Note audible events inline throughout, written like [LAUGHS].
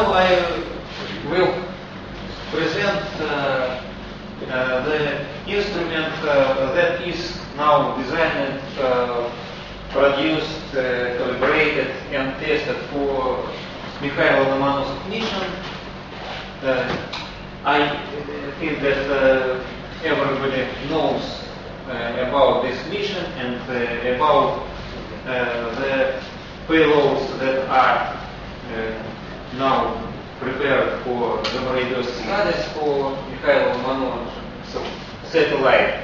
now I will present uh, uh, the instrument uh, that is now designed, uh, produced, uh, calibrated and tested for Mikhail Lomonosov mission. Uh, I uh, think that uh, everybody knows uh, about this mission and uh, about uh, the payloads that are uh, now prepared for gamma radio studies for Mikhail Lomonosov satellite.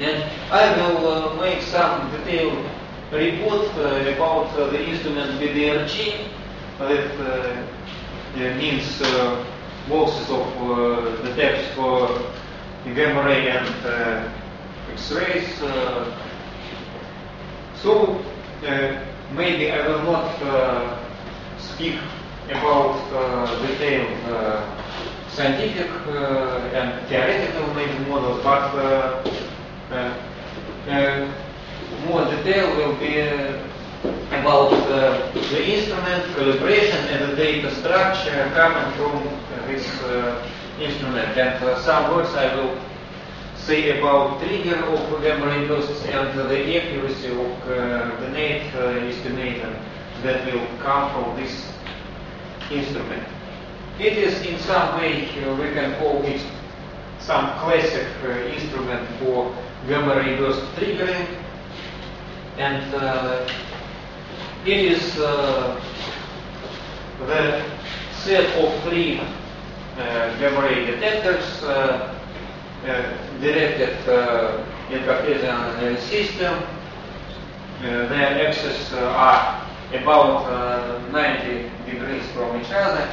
And I will uh, make some detailed report uh, about uh, the instrument BDRG that uh, means boxes of uh, detectors for gamma ray and X-rays. So maybe I will not speak about uh, detailed uh, scientific uh, and theoretical maybe models, but uh, uh, uh, more detail will be uh, about the instrument, calibration, and the data structure coming from this uh, instrument. And uh, some words I will say about trigger of ray bursts and the accuracy of the net estimation that will come from this instrument. It is in some way, we can call it some classic instrument for gamma ray burst triggering. And uh, it is uh, the set of three uh, ray detectors uh, uh, directed in Cartesian system. Their axes are about uh, 90 degrees from each other.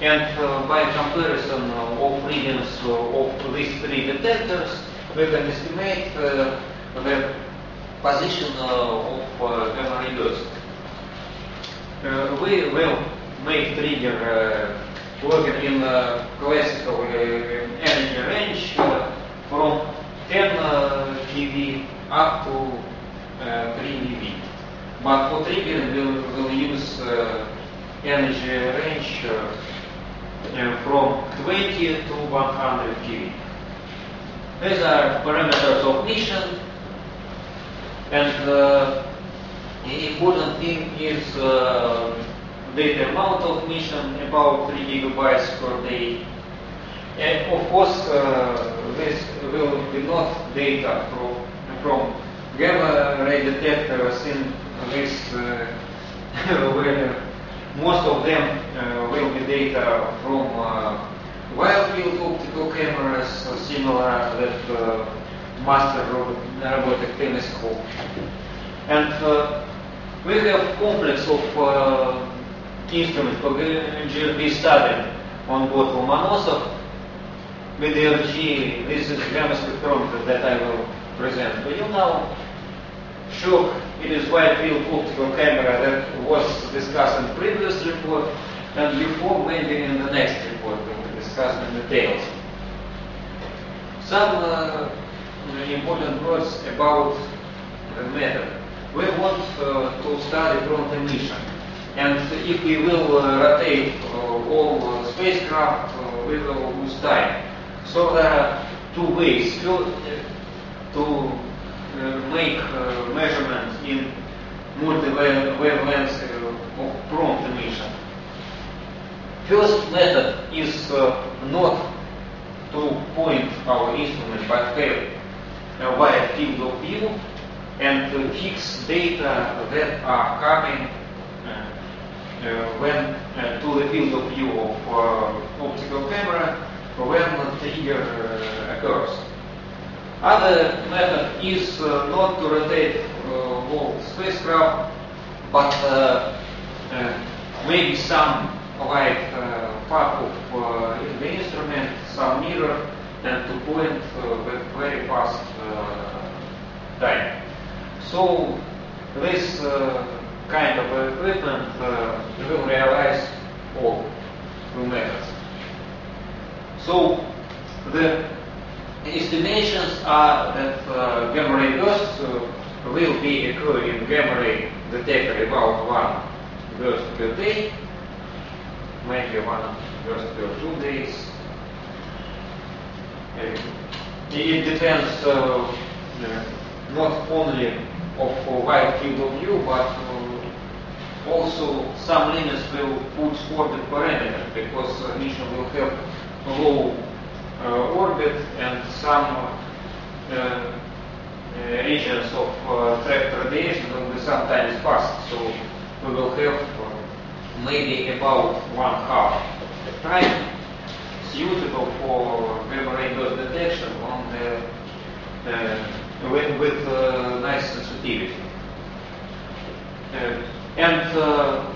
And uh, by comparison of readings uh, of these three detectors, we can estimate the position of uh, ray burst. Uh, we will make trigger uh, working in uh, classical energy range from 10 uh, keV up to uh, 3 MeV. But for triggering, we'll, we'll use energy range uh, from 20 to 100 keV. These are parameters of mission, and uh, important thing is uh, data amount of mission, about 3 gigabytes per day. And of course, uh, this will be not data from, from gamma ray detectors in this uh, where [LAUGHS] most of them uh, will be data from uh, wide field optical cameras, uh, similar that uh, master robot, robotic telescope. And uh, we have complex of uh, instruments for GRB study on board Lomonosov. With the RG, this is gamma spectrometer that I will present to you now. SHOK, it is wide field optical camera that was discussed in previous report, and before maybe in the next report we will discuss in details. Some uh, important words about the method. We want uh, to study prompt emission. And if we will uh, rotate uh, all spacecraft, we will lose time. So there are two ways. To make measurements in multi-wavelengths of prompt emission. First method is uh, not to point our instrument but have a wide field of view and fix data that are coming uh, uh, when uh, to the field of view of uh, optical camera when the trigger uh, occurs. Other method is uh, not to rotate whole spacecraft, but maybe some light part of the instrument, some mirror, and to point with very fast time. So this uh, kind of equipment uh, will realize all two methods. So the estimations are that uh, gamma ray bursts uh, will be occurring in gamma ray detector about one burst per day. maybe one first per two days. Uh, it depends uh, not only of wide field of view, but uh, also some limits will put orbit parameter because mission will have low uh, orbit and some uh, regions of trapped radiation will be sometimes passed. So we will have maybe about one half the time suitable for burst detection on the uh, with, with uh, nice sensitivity. Uh, and uh,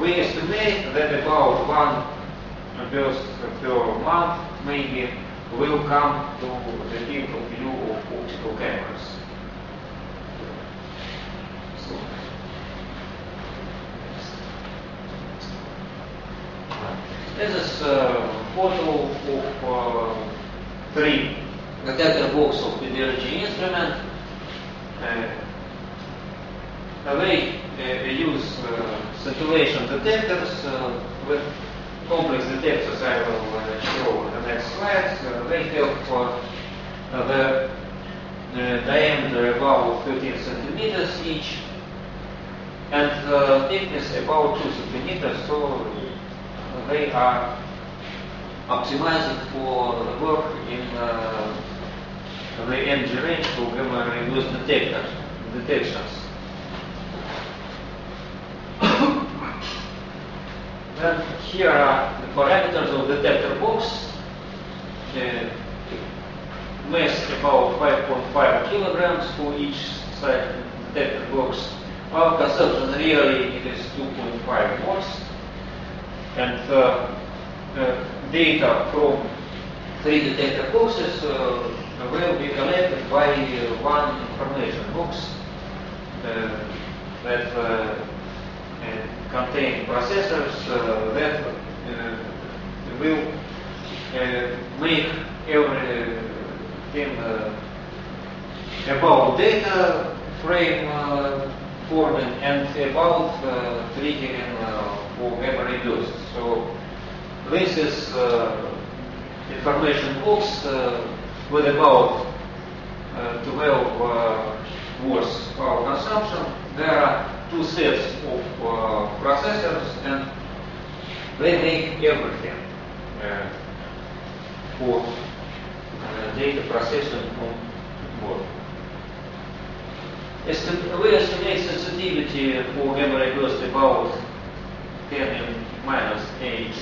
we estimate that about one burst per month maybe will come to the field of view of optical cameras. This is a photo of uh, three detector box of BDRG instrument. Uh, they uh, use uh, scintillation detectors uh, with complex detectors I will uh, show in the next slides. Uh, they have uh, the diameter about 13 centimeters each and thickness about 2 centimeters, so they are optimized for the work in uh, the energy range for gamma reduced detectors, detections. then here are the parameters of detector box. The mass about 5.5 kilograms for each side detector box. Our consumption really it is 2.5 watts. And uh, uh, data from three detector boxes uh, will be collected by uh, one information box uh, that uh, contain processors that will make everything about data frame forming and about uh, triggering uh, for memory use. So this is uh, information box with about uh, 12 uh, watts power consumption. There are two sets of uh, processors and they make everything uh, for uh, data processing on board. Estim we estimate sensitivity for memory burst about 10 in minus 8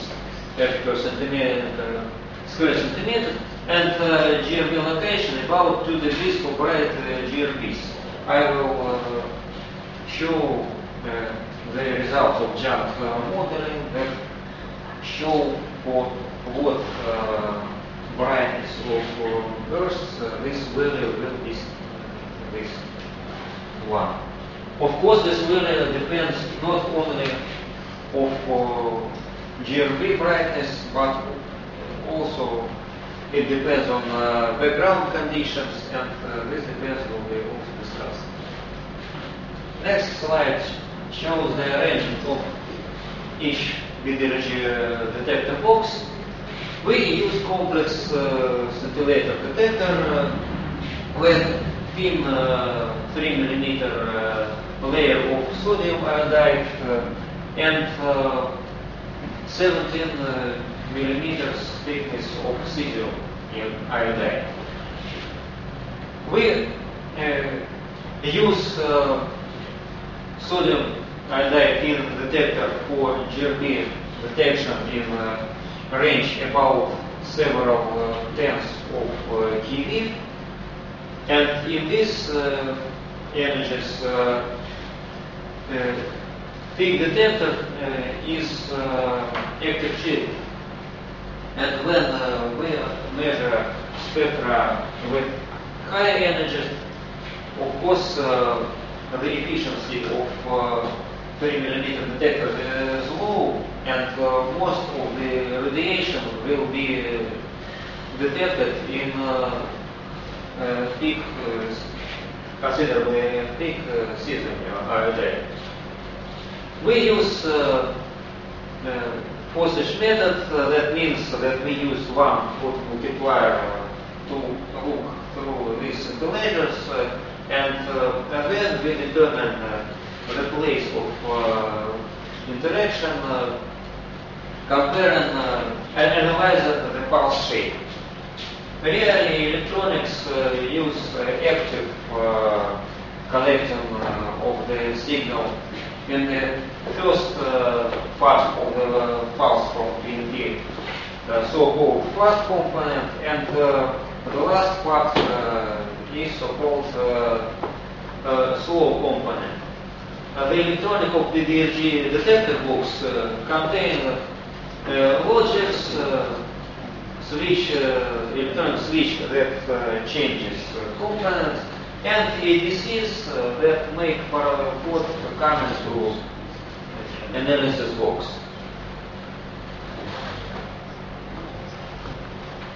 per centimeter, square centimeter and uh, GRB location about 2 degrees for bright uh. I will uh, show the results of jump modeling that show what uh, brightness of bursts this value will be this one. Of course, this value depends not only of GRB brightness, but also it depends on uh, background conditions, and uh, this depends will be also discussed. Next slide shows the arrangement of each BDRG uh, detector box. We use complex uh, scintillator detector uh, with thin uh, 3 millimeter uh, layer of sodium iodide and 17 millimeters thickness of cesium in iodine. We uh, use uh, sodium iodide in detector for GRB detection in uh, range about several uh, tens of uh. And in these uh, uh, uh, peak detector uh, is uh, active chip and when uh, we measure spectra with higher energies, of course, uh, the efficiency of uh, 3 millimeter detector is low, and uh, most of the radiation will be detected in uh, uh, peak, considerably peak uh, cesium iodine. We use phoswich method, uh, that means that we use one foot multiplier to look through these scintillators uh, and, uh, and then we determine uh, the place of uh, interaction, uh, comparing and analyze the pulse shape. Really, electronics use active collection of the signal in the first uh, part of the pulse from PMT, uh, so-called fast component, and uh, the last part uh, is so-called uh, uh, slow component. the electronic of the DRG detector box contain logics, switch, electronic switch that changes components, and ADCs uh, that make parallel code coming through analysis box.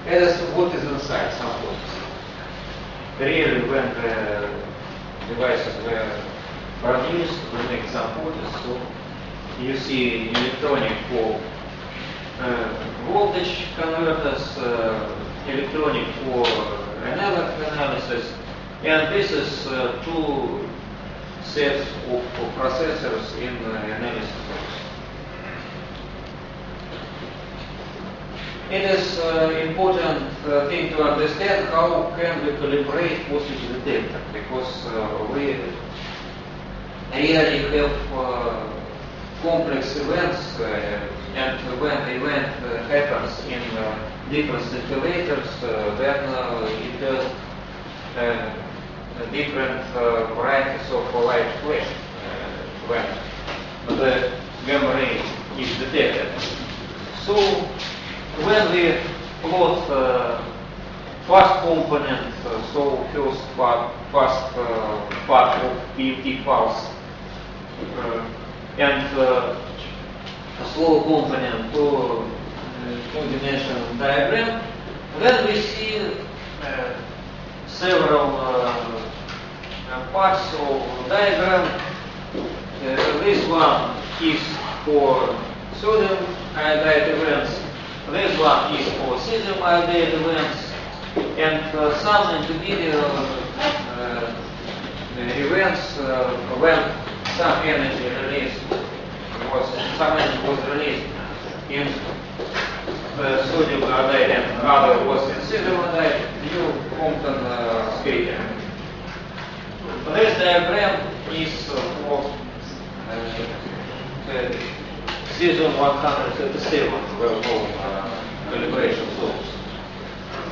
As what is inside some box. Really, when the devices were produced, we make some so you see electronic for uh, voltage converters, uh, electronic for analog analysis, and this is uh, two sets of, of processors in uh, analysis box. It is uh, important uh, thing to understand how can we calibrate phoswich detector because uh, we really have uh, complex events and when the event happens in different scintillators then it has different uh, varieties of light flash uh, when the gamma ray is detected. So when we plot uh, component, uh, so first part, fast uh, part of PMT pulse uh, and uh, slow component to uh, two-dimensional diagram, then we see uh, several uh, parts of diagram. Uh, this one is for sodium iodide events. This one is for cesium iodide events. And uh, some individual uh, events uh, when some energy released was some energy was released in uh, sodium iodide and other was in cesium iodide, new Compton uh, scatter. This diagram is uh, cesium 137 well-known uh, calibration tools.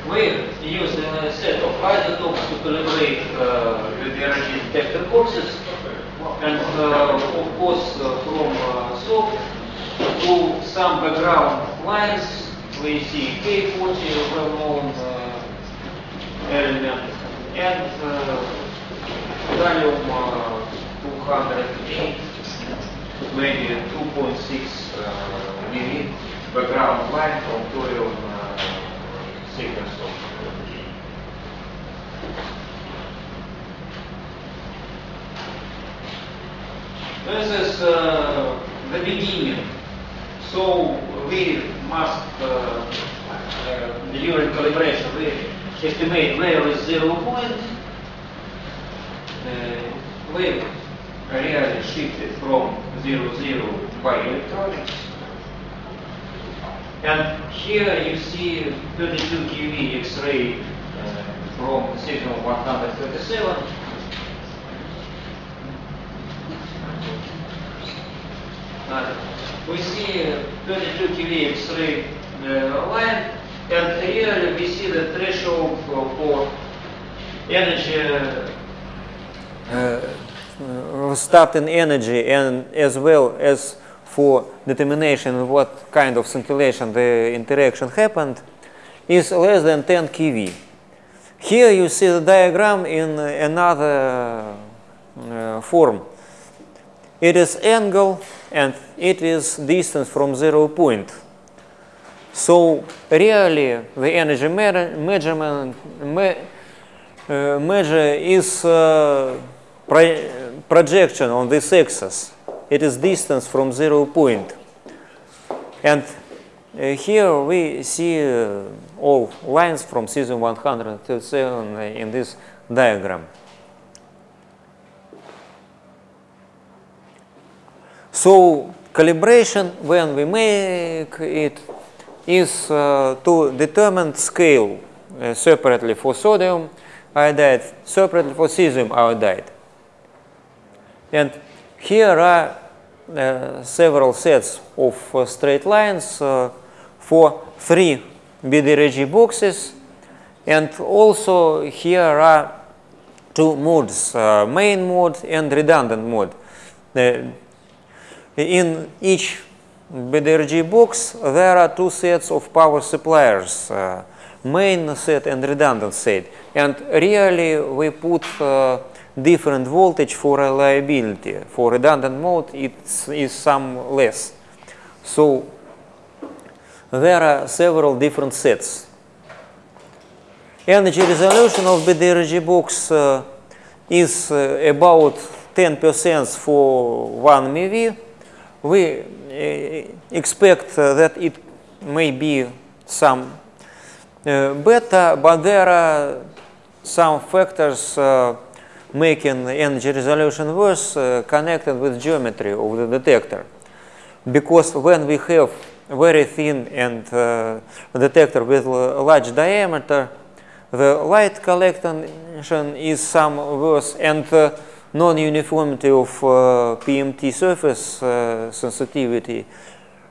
We use a set of isotopes to calibrate uh, the energy detector boxes and uh, of course uh, from uh, SOP to some background lines we see K40 well-known uh, element and thallium uh, 208, maybe 2.6 uh, milli background line from thorium uh, This is uh, the beginning. So we must, uh, uh, during calibration, we estimate where is zero point wave really shifted from 0, 0 by electronics. And here you see 32 keV X-ray uh, from signal 137. Uh, we see 32 keV X-ray uh, line, and here we see the threshold for, for energy uh, starting energy and as well as for determination what kind of scintillation the interaction happened is less than 10 keV. Here you see the diagram in another uh, form. It is angle and it is distance from zero point. So really the energy measurement me, uh, measure is uh, projection on this axis. It is distance from zero point. And uh, here we see uh, all lines from cesium 137 in this diagram. So calibration when we make it is uh, to determine scale uh, separately for sodium iodide, separately for cesium iodide. And here are uh, several sets of uh, straight lines uh, for three BDRG boxes and also here are two modes, uh, main mode and redundant mode. in each BDRG box there are two sets of power suppliers, uh, main set and redundant set. And really we put uh, different voltage for reliability. For redundant mode it is some less. So there are several different sets. Energy resolution of BDRG box uh, is uh, about 10% for 1 MeV. We uh, expect uh, that it may be some uh, better, but there are some factors uh, making energy resolution worse connected with geometry of the detector. Because when we have very thin and uh, detector with large diameter, the light collection is some worse and uh, non-uniformity of uh, PMT surface uh, sensitivity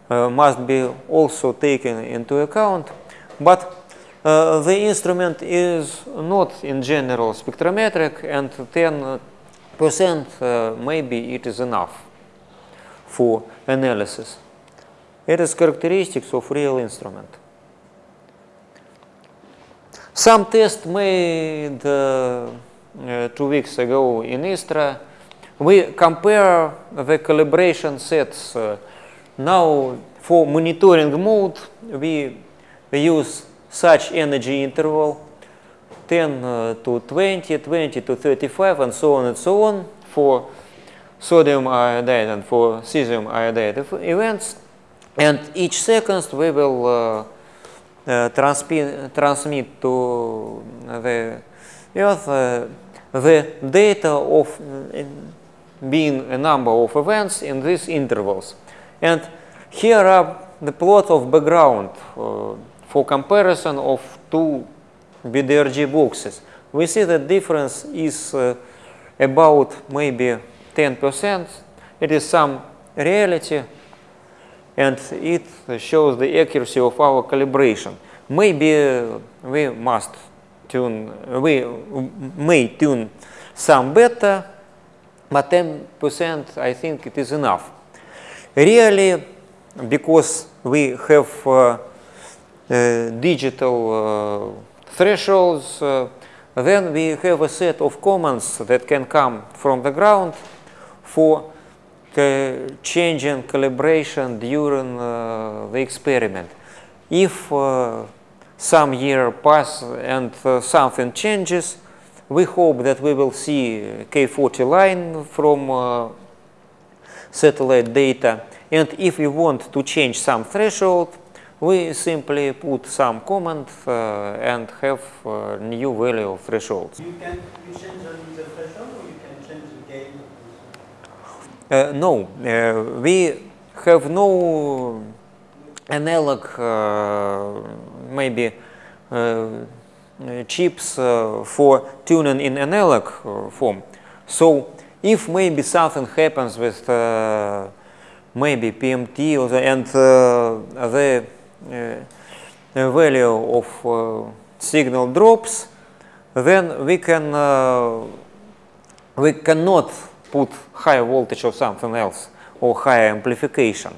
uh, must be also taken into account. But uh, the instrument is not in general spectrometric and 10% maybe it is enough for analysis. It is characteristics of real instrument. Some tests made uh, uh, two weeks ago in ISTRA, we compare the calibration sets. Uh, now for monitoring mode, we use such energy interval 10 uh, to 20, 20 to 35 and so on and so on for sodium iodide and for cesium iodide events. And each second we will uh, uh, transmit, to the Earth uh, the data of being a number of events in these intervals. And here are the plot of background uh, for comparison of two BDRG boxes. We see the difference is uh, about maybe 10%. It is some reality and it shows the accuracy of our calibration. Maybe we must tune, we may tune some better, but 10% I think it is enough. Really, because we have uh, uh, digital thresholds, then we have a set of commands that can come from the ground for changing calibration during uh, the experiment. If uh, some year pass and uh, something changes, we hope that we will see K40 line from satellite data. And if we want to change some threshold, we simply put some command uh, and have uh, new value of thresholds. You can you change the threshold or you can change the gain? Uh, no, uh, we have no analog, uh, maybe uh, chips for tuning in analog form. So if maybe something happens with maybe PMT or the, and the value of signal drops, then we can we cannot put high voltage or something else or higher amplification.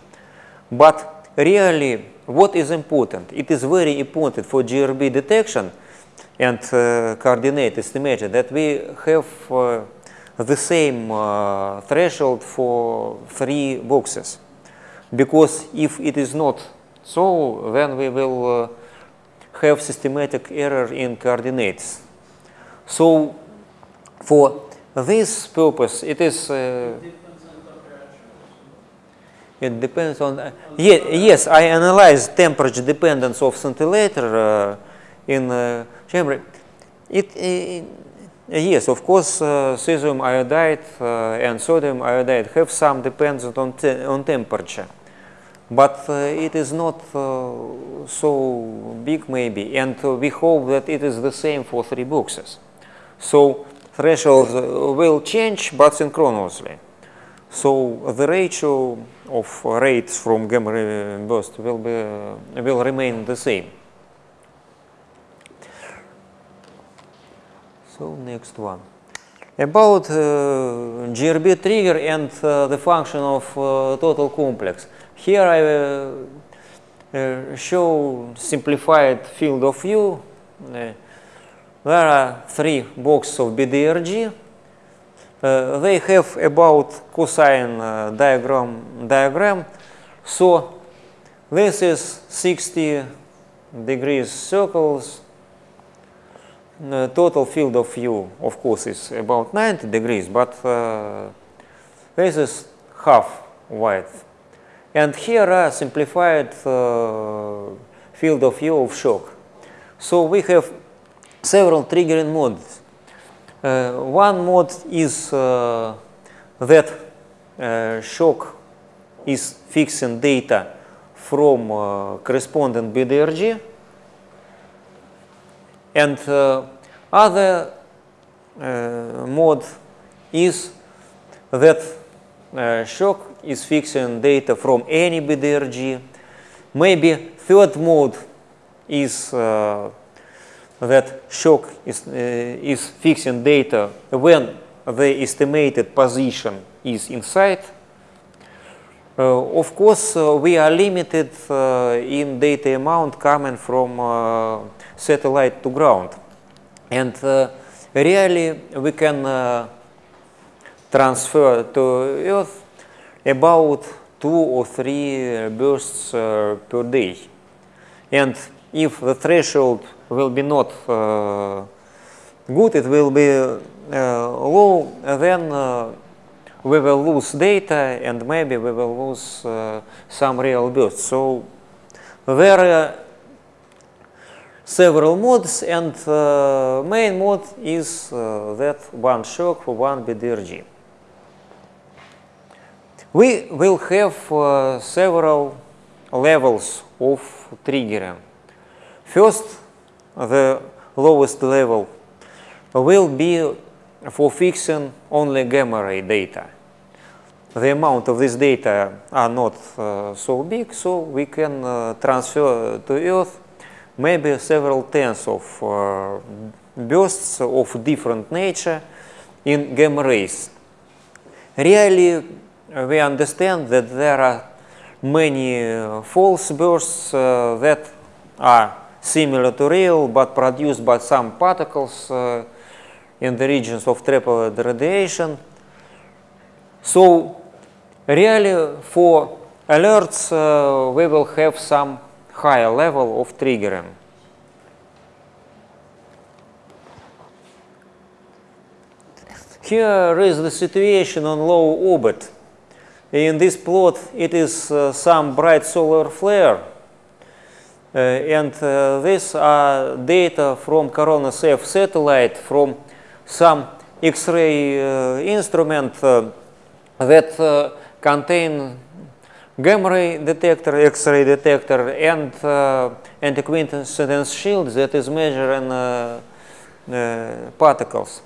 But really, what is important? It is very important for GRB detection and uh, coordinate estimation that we have uh, the same uh, threshold for three boxes. Because if it is not so, then we will uh, have systematic error in coordinates. So for this purpose, it is uh, It depends on. Uh, ye- yes, I analyzed temperature dependence of scintillator uh, in uh, chamber. It, yes, of course, uh, cesium iodide uh, and sodium iodide have some dependence on te- on temperature, but uh, it is not uh, so big maybe, and uh, we hope that it is the same for three boxes. So thresholds uh, will change, but synchronously. So the ratio of rates from gamma burst will be will remain the same. So next one. About uh, GRB trigger and uh, the function of total complex. Here I uh, show simplified field of view. Uh, there are three boxes of BDRG. Uh, they have about cosine uh, diagram diagram. So this is 60 degrees circles. The total field of view, of course, is about 90 degrees, but uh, this is half width. And here are simplified uh, field of view of SHOK. So we have several triggering modes. Uh, one mode is uh, that uh, SHOK is fixing data from uh, corresponding BDRG and uh, other mode is that SHOK is fixing data from any BDRG. Maybe third mode is uh, that SHOK is, uh, is fixing data when the estimated position is inside. Uh, of course, uh, we are limited uh, in data amount coming from uh, satellite to ground. And really, we can transfer to Earth about two or three bursts uh, per day. And if the threshold will be not uh, good, it will be uh, low, then uh, we will lose data and maybe we will lose uh, some real bursts. So there are several modes and uh, main mode is that one SHOK for one BDRG. We will have uh, several levels of triggering. First, the lowest level will be for fixing only gamma ray data. The amount of this data are not uh, so big, so we can uh, transfer to Earth maybe several tens of uh, bursts of different nature in gamma rays. Really, we understand that there are many false bursts uh, that are similar to real but produced by some particles uh, in the regions of trapped radiation. So really for alerts uh, we will have some higher level of triggering. Here is the situation on low orbit. In this plot it is uh, some bright solar flare uh, and uh, these are data from Coronas-F satellite from some X-ray uh, instrument uh, that uh, contain gamma ray detector, X-ray detector, and uh, anti-coincidence shield that is measuring uh, uh, particles.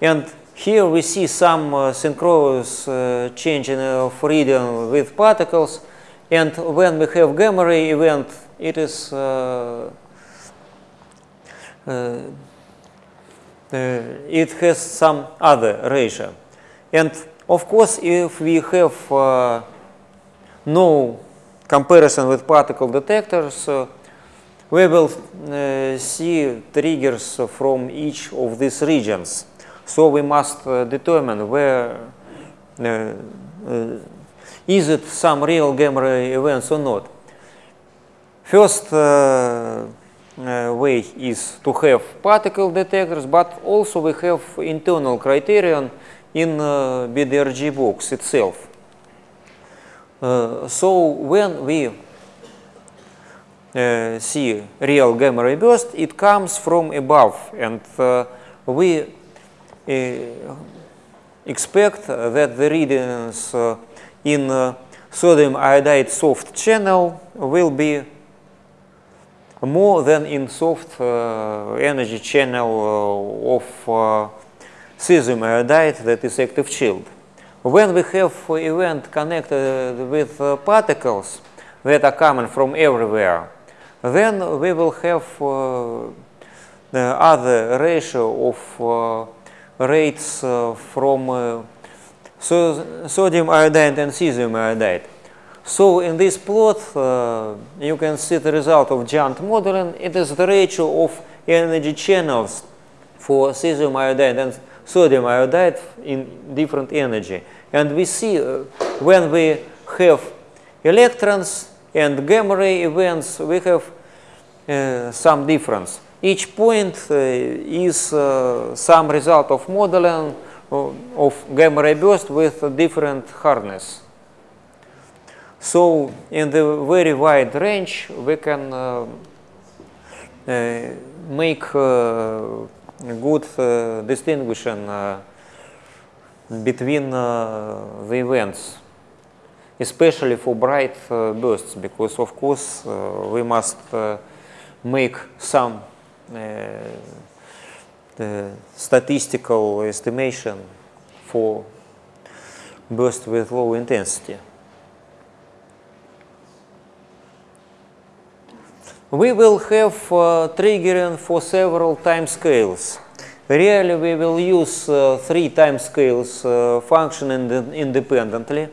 And here we see some uh, synchronous uh, change in of reading with particles. And when we have gamma ray event, it is uh, uh, uh, it has some other ratio. And of course, if we have uh, no comparison with particle detectors, uh, we will uh, see triggers from each of these regions. So we must uh, determine where uh, uh, is it some real gamma events or not. First uh, uh, way is to have particle detectors, but also we have internal criterion in uh, BDRG box itself. So when we see real gamma ray burst, it comes from above, and we expect that the readings uh, in uh, sodium iodide soft channel will be more than in soft uh, energy channel of cesium iodide that is active shield. When we have event connected with particles that are coming from everywhere, then we will have the other ratio of rates uh, from uh, so sodium iodide and cesium iodide. So in this plot, uh, you can see the result of GEANT modeling. It is the ratio of energy channels for cesium iodide and sodium iodide in different energy. And we see uh, when we have electrons and gamma ray events, we have uh, some difference. Each point uh, is uh, some result of modeling of, of gamma ray burst with different hardness. So in the very wide range, we can uh, uh, make uh, good uh, uh, between uh, the events, especially for bright uh, bursts, because of course uh, we must uh, make some uh, the statistical estimation for burst with low intensity. We will have uh, triggering for several time scales. Really, we will use uh, three time scales uh, functioning independently.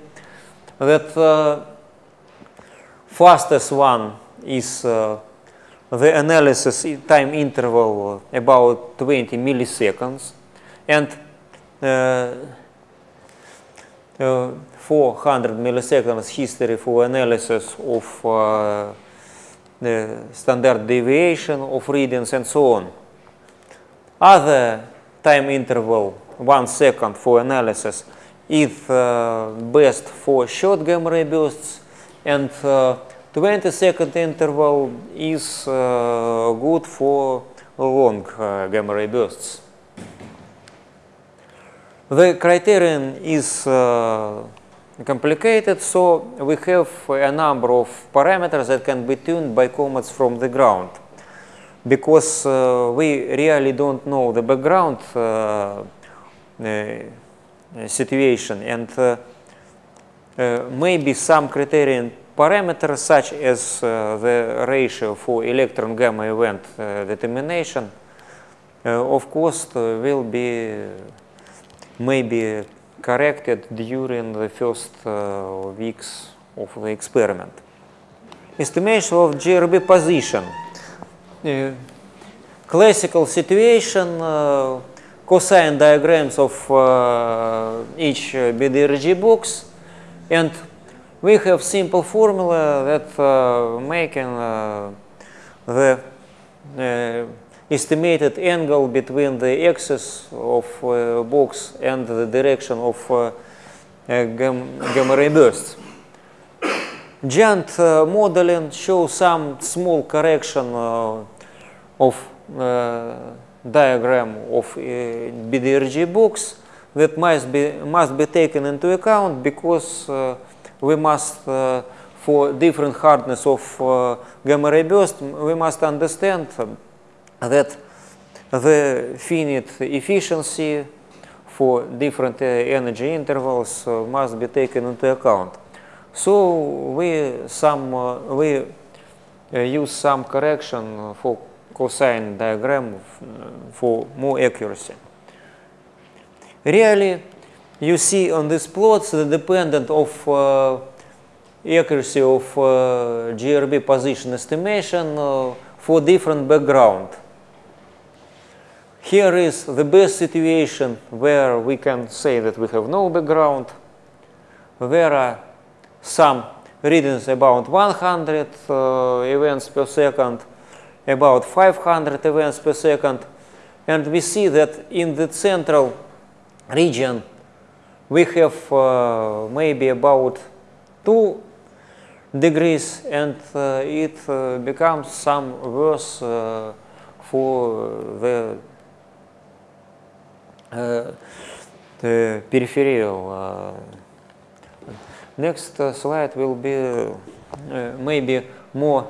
That uh, fastest one is uh, the analysis time interval about 20 milliseconds, and uh, uh, 400 milliseconds history for analysis of uh, the standard deviation of readings and so on. Other time interval, one second for analysis, is uh, best for short gamma ray bursts, and uh, 20 second interval is uh, good for long uh, gamma ray bursts. The criterion is uh, complicated, so we have a number of parameters that can be tuned by comets from the ground. Because uh, we really don't know the background situation, and maybe some criterion parameters such as uh, the ratio for electron gamma event uh, determination, uh, of course, will be maybe corrected during the first weeks of the experiment. Estimation of GRB position. Classical situation, cosine diagrams of each BDRG box, and we have simple formula that uh, making uh, the uh, estimated angle between the axis of uh, box and the direction of uh, uh, gamma ray bursts. GEANT uh, modeling shows some small correction uh, of diagram of BDRG box that must be must be taken into account because we must uh, for different hardness of uh, gamma ray burst we must understand um, that the finite efficiency for different uh, energy intervals must be taken into account. So we some we use some correction for cosine diagram for more accuracy. Really, you see on these plots the dependent of uh, accuracy of uh, GRB position estimation uh, for different background. Here is the best situation where we can say that we have no background. There are some readings about 100 uh, events per second, about 500 events per second, and we see that in the central region we have uh, maybe about 2 degrees and uh, it uh, becomes some worse uh, for the, uh, the peripheral. Uh, next slide will be maybe more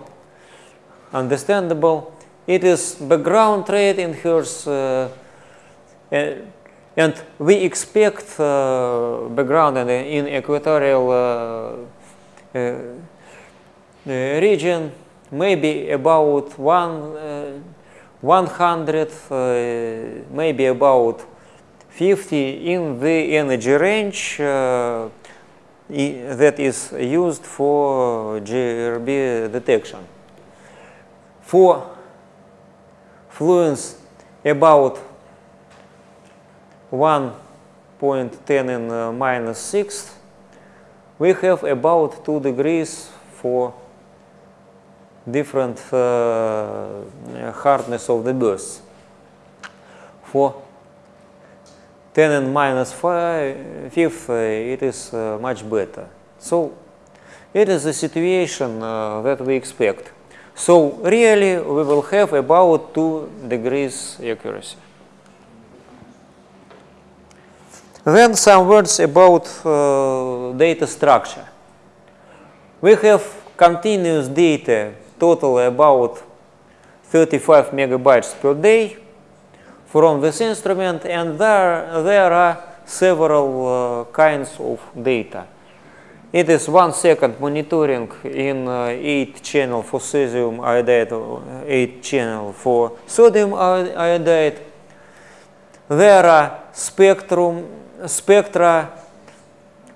understandable. It is background rate in Hertz and we expect uh, background in, in equatorial uh, uh, uh, region maybe about one, uh, 100, uh, maybe about 50 in the energy range uh, that is used for GRB detection. For fluence about 1.10 in uh, minus 6, we have about 2 degrees for different uh, hardness of the bursts. For 10 and minus 5, fifth, uh, it is uh, much better. So it is a situation uh, that we expect. So really we will have about 2 degrees accuracy. Then some words about uh, data structure. We have continuous data total about 35 megabytes per day from this instrument and there, there are several uh, kinds of data. It is one second monitoring in uh, 8 channel for cesium iodide, 8 channel for sodium iodide. There are spectrum, spectra,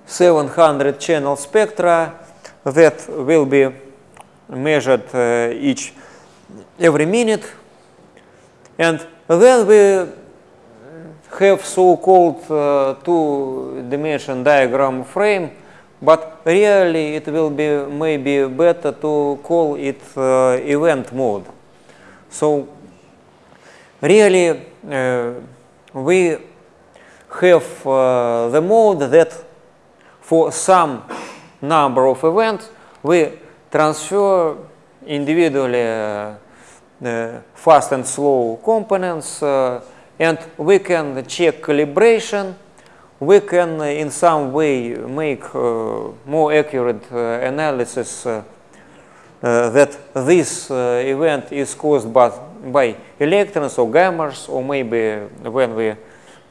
700 channel spectra that will be measured uh, each every minute. And then we have so-called uh, two-dimension diagram frame, but really it will be maybe better to call it uh, event mode. So really uh, we have uh, the mode that for some number of events we transfer individually uh, uh, fast and slow components uh, and we can check calibration. We can uh, in some way make uh, more accurate analysis that this event is caused by, by electrons or gammas or maybe when we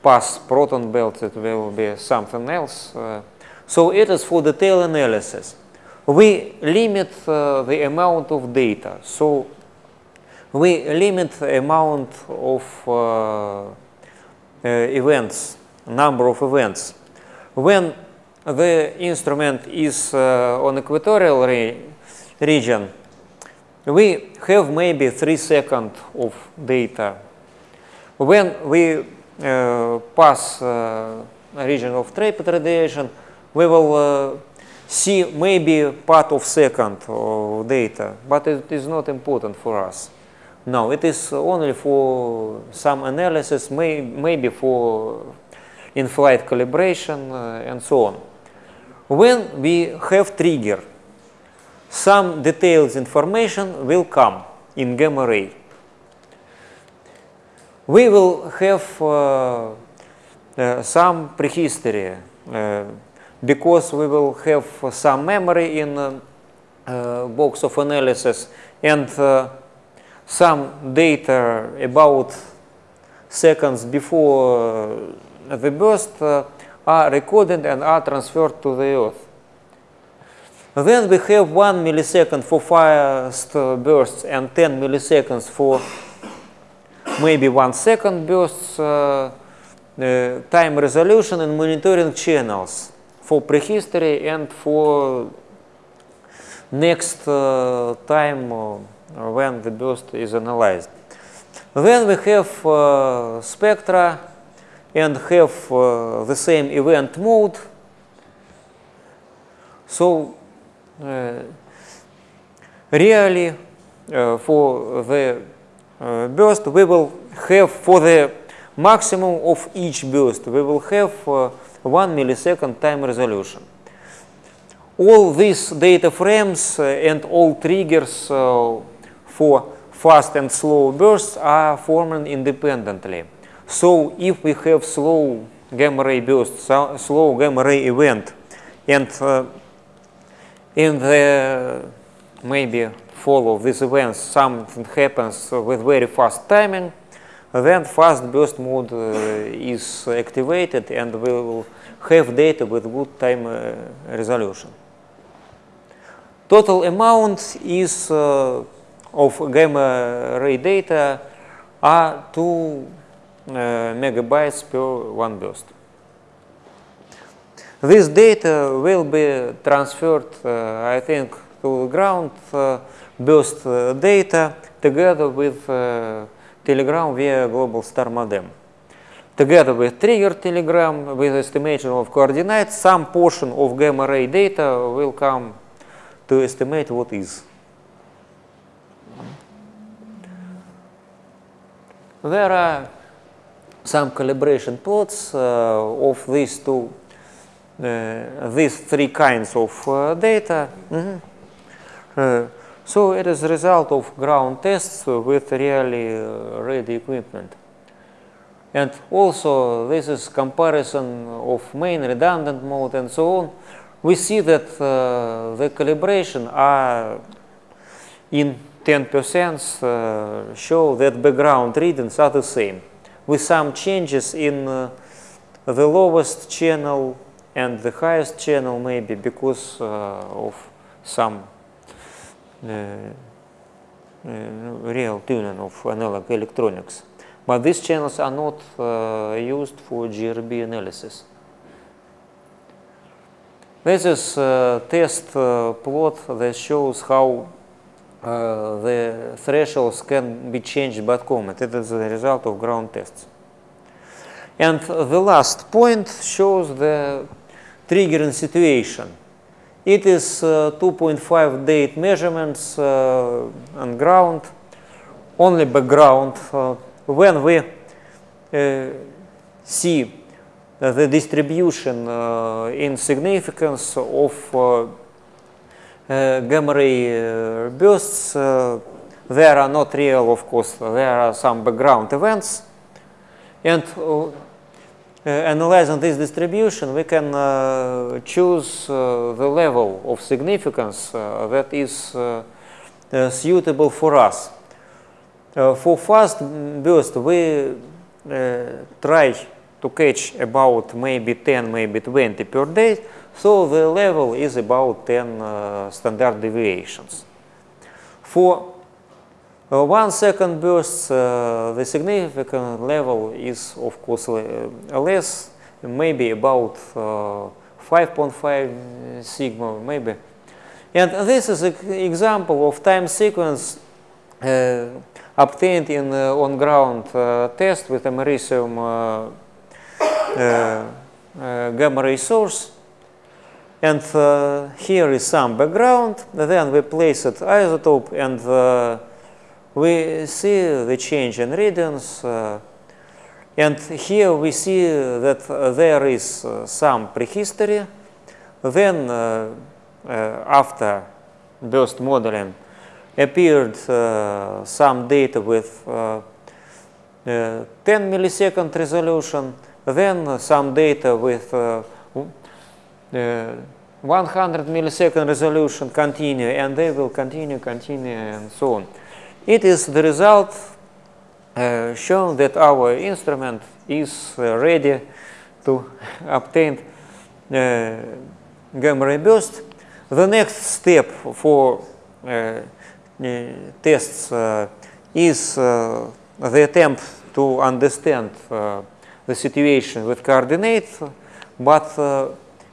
pass proton belt it will be something else. Uh, so it is for detail analysis. We limit uh, the amount of data. So we limit the amount of uh, events, number of events. When the instrument is on equatorial re- region, we have maybe three seconds of data. When we pass region of traped radiation, we will see maybe part of second of data, but it is not important for us. No, it is only for some analysis, may, maybe for in-flight calibration uh, and so on. When we have trigger, some details information will come in gamma ray. We will have uh, uh, some prehistory uh, because we will have some memory in uh, uh, box of analysis and uh, some data about seconds before the burst are recorded and are transferred to the Earth. Then we have 1 millisecond for uh, bursts and 10 milliseconds for maybe 1 second bursts, uh, uh, time resolution and monitoring channels for prehistory and for next uh, time uh, when the burst is analyzed. Then we have uh, spectra and have uh, the same event mode. So really for the burst we will have for the maximum of each burst we will have uh, 1 millisecond time resolution. all these data frames and all triggers for fast and slow bursts are formed independently. So if we have slow gamma ray burst, so slow gamma ray event, and uh, in the maybe follow these events something happens with very fast timing, then fast burst mode uh, is activated and we will have data with good time uh, resolution. Total amount is uh, of gamma ray data are 2 uh, megabytes per one burst. This data will be transferred, uh, I think, to the ground uh, burst uh, data together with uh, telegram via Globalstar modem. Together with trigger telegram with estimation of coordinates, some portion of gamma ray data will come to estimate what is. There are some calibration plots uh, of these two, uh, these three kinds of uh, data. Mhm. Uh, so it is a result of ground tests with really uh, ready equipment. And also this is comparison of main redundant mode and so on. We see that uh, the calibration are in 10% uh, show that background readings are the same with some changes in uh, the lowest channel and the highest channel maybe because uh, of some real tuning of analog electronics. But these channels are not uh, used for GRB analysis. This is a test uh, plot that shows how uh, the thresholds can be changed by comet. It is the result of ground tests. And the last point shows the triggering situation. It is uh, 2.5 date measurements uh, on ground, only background. Uh, when we uh, see the distribution uh, in significance of uh, uh, gamma ray uh, bursts, uh, there are not real, of course, there are some background events. And uh, uh, analyzing this distribution, we can uh, choose uh, the level of significance uh, that is uh, uh, suitable for us. Uh, for fast burst, we uh, try to catch about maybe 10, maybe 20 per day. So the level is about 10 uh, standard deviations. For uh, one second bursts, uh, the significant level is of course less, maybe about uh, 5.5 sigma, maybe. And this is an example of time sequence uh, obtained in uh, on-ground uh, test with uh, uh, uh, gamma ray source. And uh, here is some background. Then we place it isotope and uh, we see the change in readings. Uh, and here we see that uh, there is uh, some prehistory. Then uh, uh, after burst modeling appeared uh, some data with uh, uh, 10 millisecond resolution, then some data with uh, uh, 100 millisecond resolution continue, and they will continue, continue, and so on. It is the result uh, shown that our instrument is uh, ready to [LAUGHS] obtain uh, gamma ray burst. The next step for uh, tests uh, is uh, the attempt to understand the situation with coordinates, but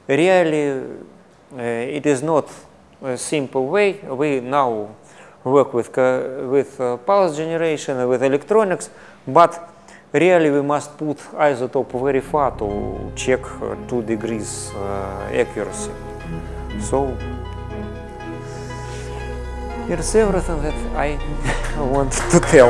really it is not a simple way. We now work with, with uh, pulse generation, with electronics, but really we must put isotope very far to check uh, 2 degrees uh, accuracy. So here's everything that I [LAUGHS] want to tell.